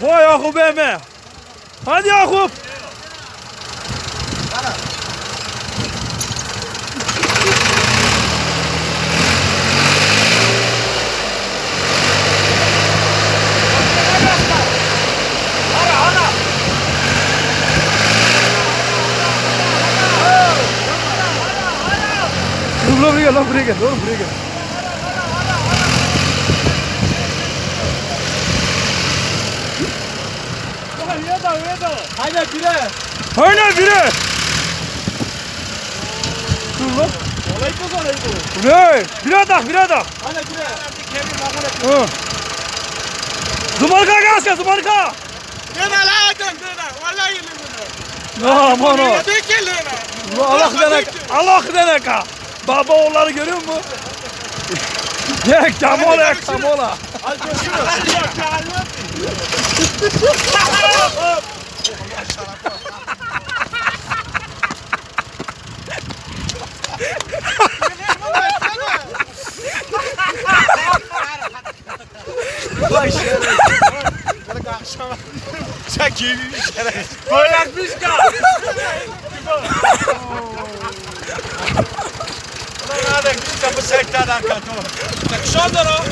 Ой, ياخو بهمه هادي ياخو Dobrega, dobrega, dobrega. Haydi bire. Aynen bire. Dur lan. Olay mı olay bu? Bu ne? Bire tak bire tak. Haydi bire. Hı. Zumarka gaz zumarka. Dene la dön dene. Vallahi. Ne aman o. Allah denek. Allah denek ha. Baba oğulları görüyor musun? Ye kamola kamola. Al koşuyor. Başarı. Akşama çekeyim işlere. Böyle bir şey. Ulan nerede? Kapı sekten arka. Çakışan da o.